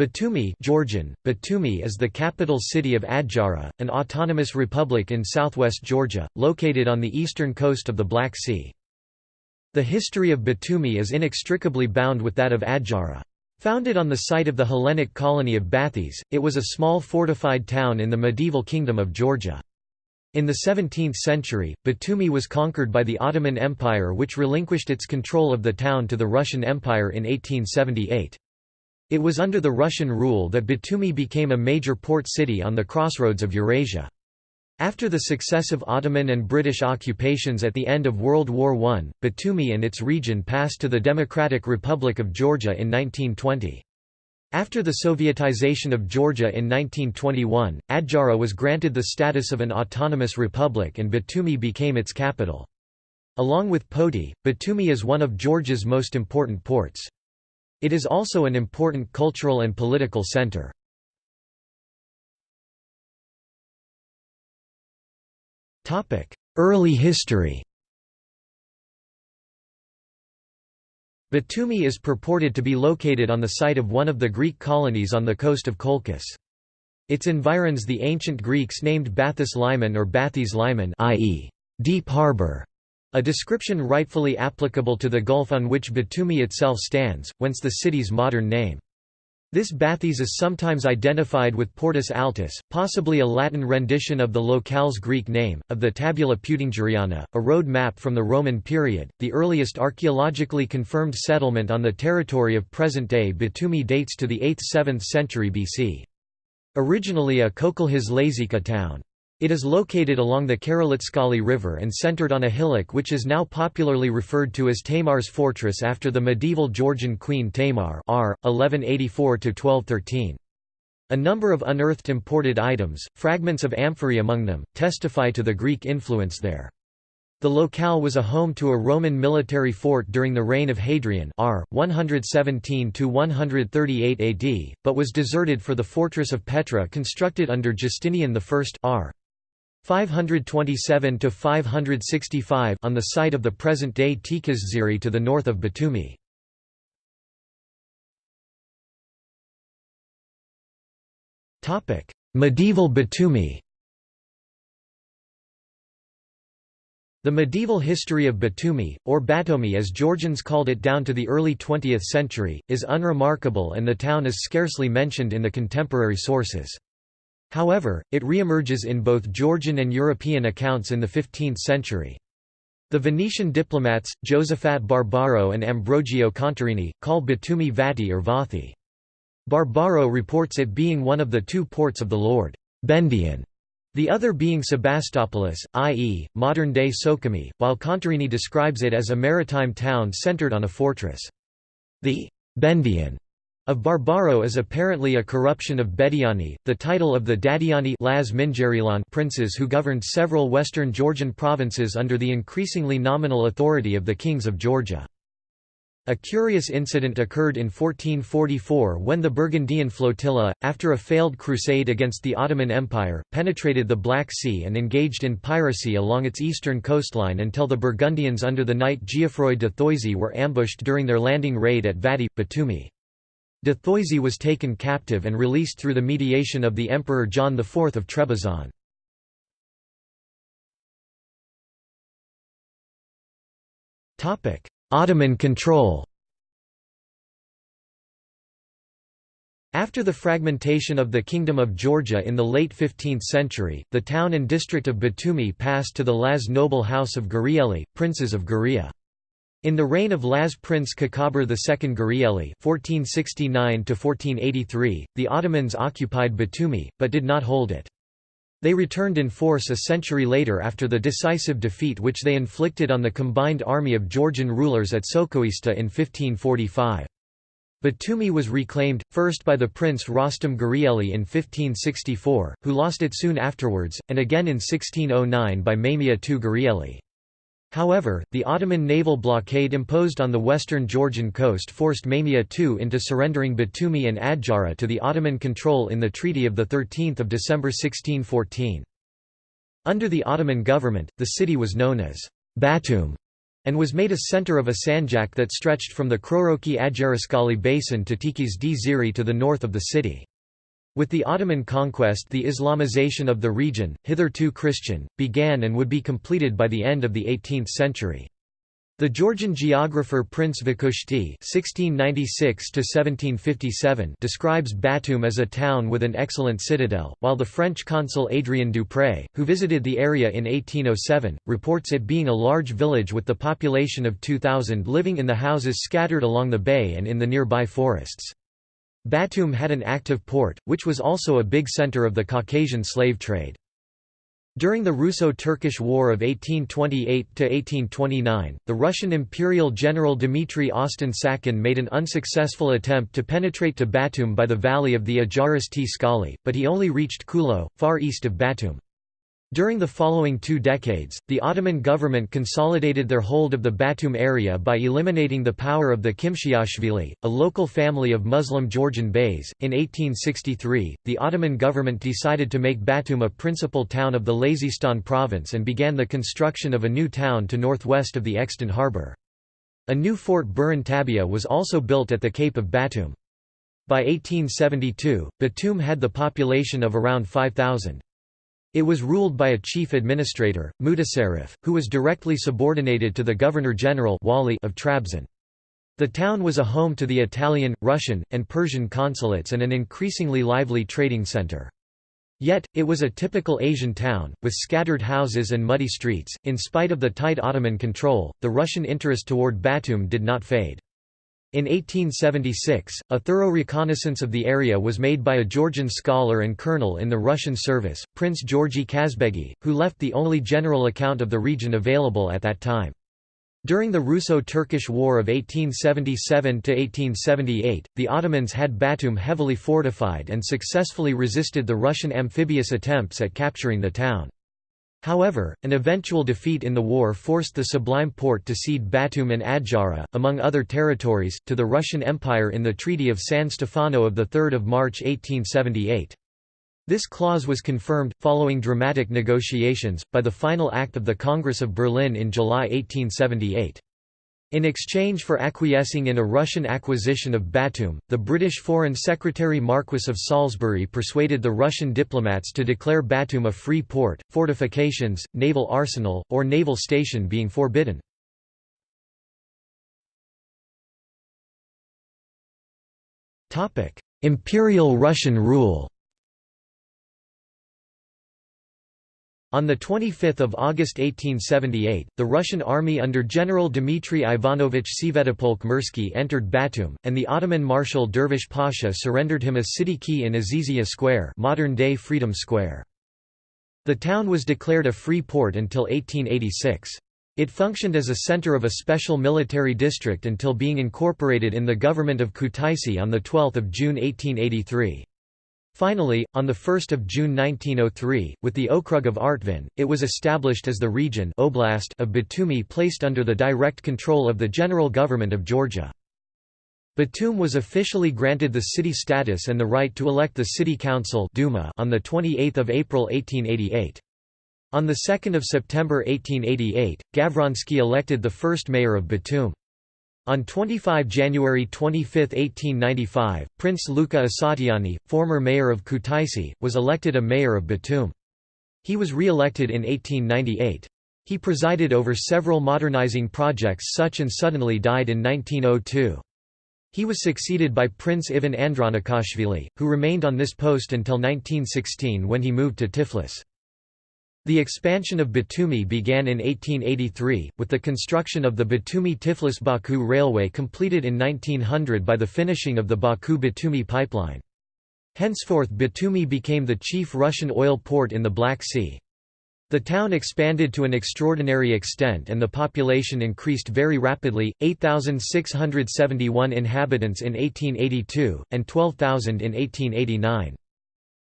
Batumi Georgian, Batumi is the capital city of Adjara, an autonomous republic in southwest Georgia, located on the eastern coast of the Black Sea. The history of Batumi is inextricably bound with that of Adjara. Founded on the site of the Hellenic colony of Bathys, it was a small fortified town in the medieval Kingdom of Georgia. In the 17th century, Batumi was conquered by the Ottoman Empire which relinquished its control of the town to the Russian Empire in 1878. It was under the Russian rule that Batumi became a major port city on the crossroads of Eurasia. After the successive Ottoman and British occupations at the end of World War I, Batumi and its region passed to the Democratic Republic of Georgia in 1920. After the Sovietization of Georgia in 1921, Adjara was granted the status of an autonomous republic and Batumi became its capital. Along with Poti, Batumi is one of Georgia's most important ports. It is also an important cultural and political center. Early history Batumi is purported to be located on the site of one of the Greek colonies on the coast of Colchis. Its environs the ancient Greeks named Bathus Limen or Bathys Limen i.e., deep harbor, a description rightfully applicable to the gulf on which Batumi itself stands, whence the city's modern name. This Bathys is sometimes identified with Portus Altus, possibly a Latin rendition of the locale's Greek name, of the Tabula Peutingeriana, a road map from the Roman period. The earliest archaeologically confirmed settlement on the territory of present-day Batumi dates to the 8th–7th century BC. Originally a Kokolhis Lazika town. It is located along the Korolistskali River and centered on a hillock which is now popularly referred to as Tamar's fortress after the medieval Georgian queen Tamar r. 1184–1213. A number of unearthed imported items, fragments of amphorae among them, testify to the Greek influence there. The locale was a home to a Roman military fort during the reign of Hadrian r. 117–138 AD, but was deserted for the fortress of Petra constructed under Justinian I r. 527 to 565 on the site of the present-day Tsikhisdziri to the north of Batumi. Topic: Medieval Batumi. The medieval history of Batumi, or Batomi as Georgians called it down to the early 20th century, is unremarkable and the town is scarcely mentioned in the contemporary sources. However, it reemerges in both Georgian and European accounts in the 15th century. The Venetian diplomats, Josephat Barbaro and Ambrogio Contarini, call Batumi Vati or Vathi. Barbaro reports it being one of the two ports of the Lord Bendian, the other being Sebastopolis, i.e., modern-day Sukhumi, while Contarini describes it as a maritime town centered on a fortress. The Bendian of Barbaro is apparently a corruption of Bediani, the title of the Dadiani princes who governed several western Georgian provinces under the increasingly nominal authority of the kings of Georgia. A curious incident occurred in 1444 when the Burgundian flotilla, after a failed crusade against the Ottoman Empire, penetrated the Black Sea and engaged in piracy along its eastern coastline until the Burgundians under the knight Geoffroy de Thoisy were ambushed during their landing raid at Vati, Batumi. De Thoisy was taken captive and released through the mediation of the Emperor John IV of Trebizond. Ottoman control After the fragmentation of the Kingdom of Georgia in the late 15th century, the town and district of Batumi passed to the Laz noble house of Gurieli, princes of Guria. In the reign of Laz Prince Kakabur II Gurieli (1469–1483), the Ottomans occupied Batumi, but did not hold it. They returned in force a century later after the decisive defeat which they inflicted on the combined army of Georgian rulers at Sokhoista in 1545. Batumi was reclaimed, first by the prince Rostom Gurieli in 1564, who lost it soon afterwards, and again in 1609 by Mamia II Gurieli. However, the Ottoman naval blockade imposed on the western Georgian coast forced Mamia II into surrendering Batumi and Adjara to the Ottoman control in the Treaty of 13 December 1614. Under the Ottoman government, the city was known as Batum, and was made a center of a sanjak that stretched from the Chorokhi Ajariskali basin to Tsikhisdziri to the north of the city. With the Ottoman conquest the Islamization of the region, hitherto Christian, began and would be completed by the end of the 18th century. The Georgian geographer Prince (1696–1757) describes Batum as a town with an excellent citadel, while the French consul Adrien Dupré, who visited the area in 1807, reports it being a large village with the population of 2,000 living in the houses scattered along the bay and in the nearby forests. Batum had an active port, which was also a big center of the Caucasian slave trade. During the Russo-Turkish War of 1828–1829, the Russian Imperial General Dmitry Osten-Sacken made an unsuccessful attempt to penetrate to Batum by the valley of the Ajaris T. Skali, but he only reached Khulo, far east of Batum. During the following two decades, the Ottoman government consolidated their hold of the Batum area by eliminating the power of the Kimshiashvili, a local family of Muslim Georgian beys. In 1863, the Ottoman government decided to make Batum a principal town of the Lazistan province and began the construction of a new town to northwest of the Extant harbour. A new fort Burun Tabia was also built at the Cape of Batum. By 1872, Batum had the population of around 5,000. It was ruled by a chief administrator, Mutasarrif, who was directly subordinated to the Governor-General of Trabzon. The town was a home to the Italian, Russian, and Persian consulates and an increasingly lively trading center. Yet, it was a typical Asian town, with scattered houses and muddy streets. In spite of the tight Ottoman control, the Russian interest toward Batum did not fade. In 1876, a thorough reconnaissance of the area was made by a Georgian scholar and colonel in the Russian service, Prince Georgy Kazbegi, who left the only general account of the region available at that time. During the Russo-Turkish War of 1877–1878, the Ottomans had Batum heavily fortified and successfully resisted the Russian amphibious attempts at capturing the town. However, an eventual defeat in the war forced the Sublime Porte to cede Batum and Adjara, among other territories, to the Russian Empire in the Treaty of San Stefano of 3 March 1878. This clause was confirmed, following dramatic negotiations, by the final act of the Congress of Berlin in July 1878. In exchange for acquiescing in a Russian acquisition of Batum, the British Foreign Secretary Marquess of Salisbury persuaded the Russian diplomats to declare Batum a free port, fortifications, naval arsenal, or naval station being forbidden. Imperial Russian rule On 25 August 1878, the Russian army under General Dmitry Ivanovich Svyatopolk-Mirsky entered Batum, and the Ottoman Marshal Dervish Pasha surrendered him a city key in Azizia Square modern-day Freedom Square. The town was declared a free port until 1886. It functioned as a center of a special military district until being incorporated in the government of Kutaisi on 12 June 1883. Finally, on 1 June 1903, with the Okrug of Artvin, it was established as the region Oblast of Batumi placed under the direct control of the General Government of Georgia. Batum was officially granted the city status and the right to elect the city council Duma on 28 April 1888. On 2 September 1888, Gavronsky elected the first mayor of Batum. On 25 January 25, 1895, Prince Luka Asatiani, former mayor of Kutaisi, was elected a mayor of Batum. He was re-elected in 1898. He presided over several modernizing projects such and suddenly died in 1902. He was succeeded by Prince Ivan Andronikashvili, who remained on this post until 1916 when he moved to Tiflis. The expansion of Batumi began in 1883, with the construction of the Batumi-Tiflis-Baku railway completed in 1900 by the finishing of the Baku-Batumi pipeline. Henceforth Batumi became the chief Russian oil port in the Black Sea. The town expanded to an extraordinary extent and the population increased very rapidly, 8,671 inhabitants in 1882, and 12,000 in 1889.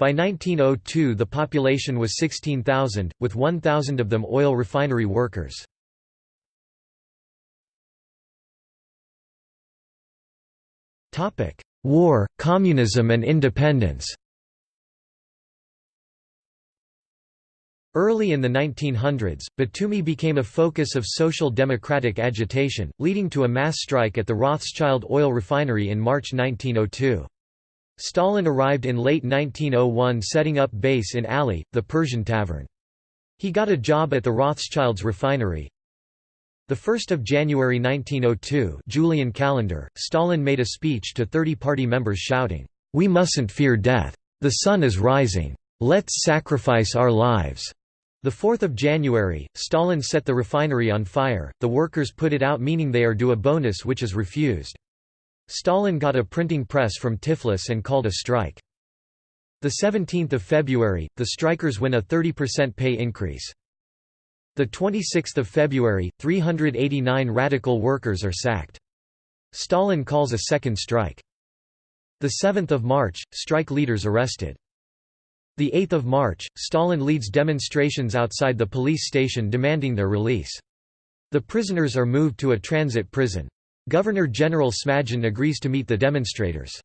By 1902 the population was 16,000, with 1,000 of them oil refinery workers. War, communism and independence Early in the 1900s, Batumi became a focus of social democratic agitation, leading to a mass strike at the Rothschild oil refinery in March 1902. Stalin arrived in late 1901 setting up base in Ali, the Persian Tavern. He got a job at the Rothschilds refinery. 1 January 1902 Julian calendar, Stalin made a speech to 30 party members shouting, "'We mustn't fear death. The sun is rising. Let's sacrifice our lives.' The 4th of January, Stalin set the refinery on fire, the workers put it out meaning they are due a bonus which is refused. Stalin got a printing press from Tiflis and called a strike. The 17th of February, the strikers win a 30% pay increase. The 26th of February, 389 radical workers are sacked. Stalin calls a second strike. The 7th of March, strike leaders arrested. The 8th of March, Stalin leads demonstrations outside the police station demanding their release. The prisoners are moved to a transit prison. Governor-General Smagin agrees to meet the demonstrators.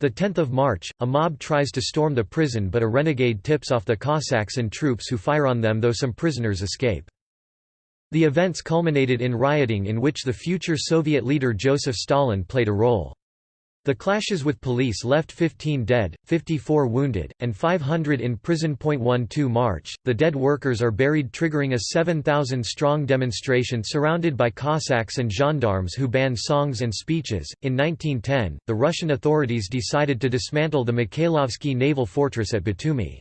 The 10th of March, a mob tries to storm the prison but a renegade tips off the Cossacks and troops who fire on them though some prisoners escape. The events culminated in rioting in which the future Soviet leader Joseph Stalin played a role. The clashes with police left 15 dead, 54 wounded, and 500 in prison. 12 March, the dead workers are buried, triggering a 7,000 strong demonstration surrounded by Cossacks and gendarmes who banned songs and speeches. In 1910, the Russian authorities decided to dismantle the Mikhailovsky naval fortress at Batumi.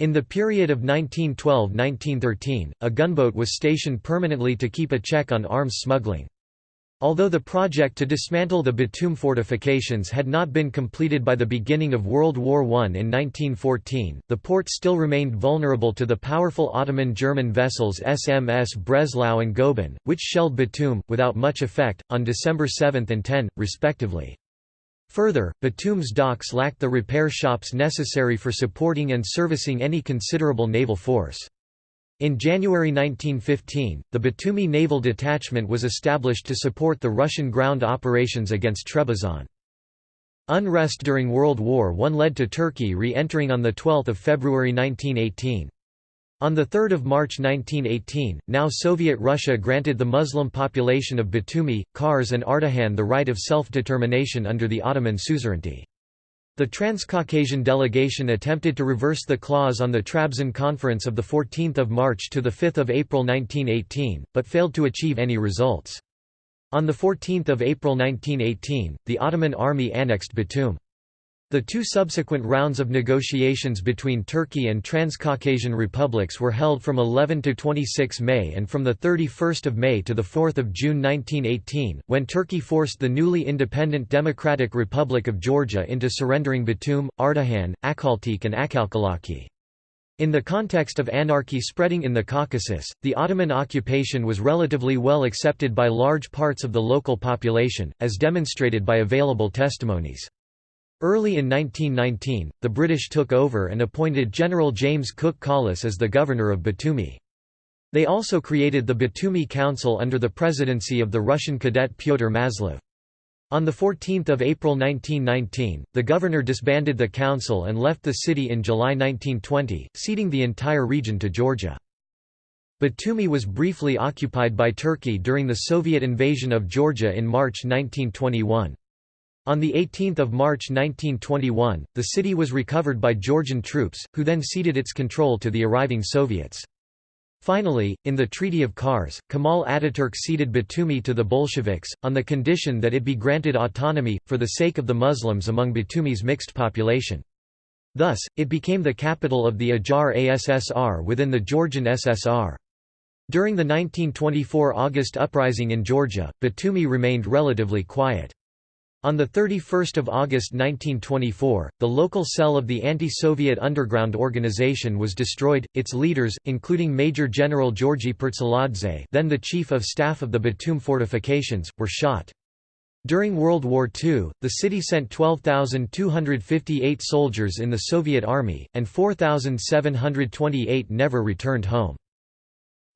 In the period of 1912–1913, a gunboat was stationed permanently to keep a check on arms smuggling. Although the project to dismantle the Batum fortifications had not been completed by the beginning of World War I in 1914, the port still remained vulnerable to the powerful Ottoman German vessels SMS Breslau and Goeben, which shelled Batum, without much effect, on December 7 and 10, respectively. Further, Batum's docks lacked the repair shops necessary for supporting and servicing any considerable naval force. In January 1915, the Batumi Naval Detachment was established to support the Russian ground operations against Trebizond. Unrest during World War I led to Turkey re-entering on 12 February 1918. On 3 March 1918, now Soviet Russia granted the Muslim population of Batumi, Kars and Ardahan the right of self-determination under the Ottoman suzerainty. The Transcaucasian delegation attempted to reverse the clause on the Trabzon Conference of 14 March to 5 April 1918, but failed to achieve any results. On 14 April 1918, the Ottoman army annexed Batum. The two subsequent rounds of negotiations between Turkey and Transcaucasian republics were held from 11 to 26 May and from 31 May to 4 June 1918, when Turkey forced the newly independent Democratic Republic of Georgia into surrendering Batum, Ardahan, Akhaltsikhe and Akhalkalaki. In the context of anarchy spreading in the Caucasus, the Ottoman occupation was relatively well accepted by large parts of the local population, as demonstrated by available testimonies. Early in 1919, the British took over and appointed General James Cook Collis as the governor of Batumi. They also created the Batumi Council under the presidency of the Russian cadet Pyotr Maslov. On 14 April 1919, the governor disbanded the council and left the city in July 1920, ceding the entire region to Georgia. Batumi was briefly occupied by Turkey during the Soviet invasion of Georgia in March 1921. On 18 March 1921, the city was recovered by Georgian troops, who then ceded its control to the arriving Soviets. Finally, in the Treaty of Kars, Kemal Ataturk ceded Batumi to the Bolsheviks, on the condition that it be granted autonomy, for the sake of the Muslims among Batumi's mixed population. Thus, it became the capital of the Ajar ASSR within the Georgian SSR. During the 1924 August uprising in Georgia, Batumi remained relatively quiet. On 31 August 1924, the local cell of the anti-Soviet underground organization was destroyed, its leaders, including Major General Georgy Pertsaladze then the Chief of Staff of the Batum fortifications, were shot. During World War II, the city sent 12,258 soldiers in the Soviet Army, and 4,728 never returned home.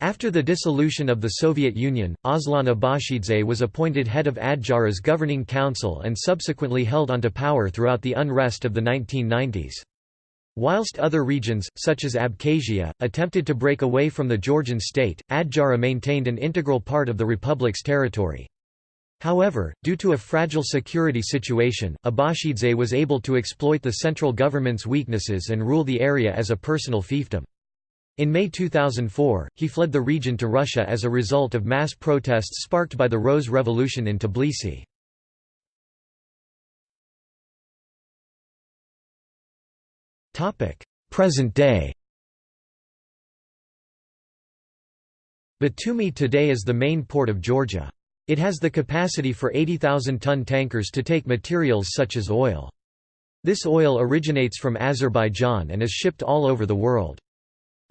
After the dissolution of the Soviet Union, Aslan Abashidze was appointed head of Adjara's governing council and subsequently held onto power throughout the unrest of the 1990s. Whilst other regions, such as Abkhazia, attempted to break away from the Georgian state, Adjara maintained an integral part of the republic's territory. However, due to a fragile security situation, Abashidze was able to exploit the central government's weaknesses and rule the area as a personal fiefdom. In May 2004, he fled the region to Russia as a result of mass protests sparked by the Rose Revolution in Tbilisi. Present day Batumi today is the main port of Georgia. It has the capacity for 80,000-ton tankers to take materials such as oil. This oil originates from Azerbaijan and is shipped all over the world.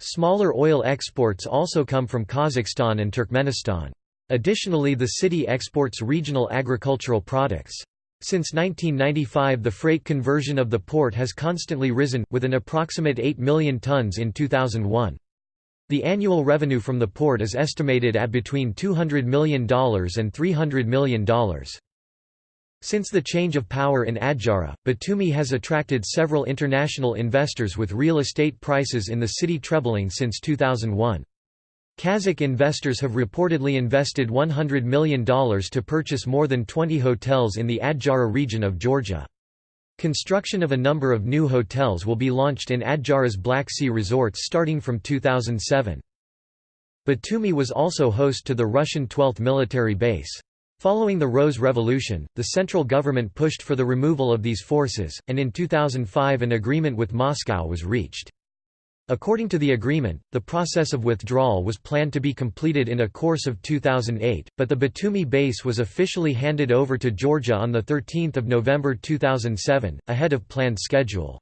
Smaller oil exports also come from Kazakhstan and Turkmenistan. Additionally the city exports regional agricultural products. Since 1995 the freight conversion of the port has constantly risen, with an approximate 8 million tons in 2001. The annual revenue from the port is estimated at between $200 million and $300 million. Since the change of power in Adjara, Batumi has attracted several international investors with real estate prices in the city trebling since 2001. Kazakh investors have reportedly invested $100 million to purchase more than 20 hotels in the Adjara region of Georgia. Construction of a number of new hotels will be launched in Adjara's Black Sea resorts starting from 2007. Batumi was also host to the Russian 12th military base. Following the Rose Revolution, the central government pushed for the removal of these forces, and in 2005 an agreement with Moscow was reached. According to the agreement, the process of withdrawal was planned to be completed in a course of 2008, but the Batumi base was officially handed over to Georgia on 13 November 2007, ahead of planned schedule.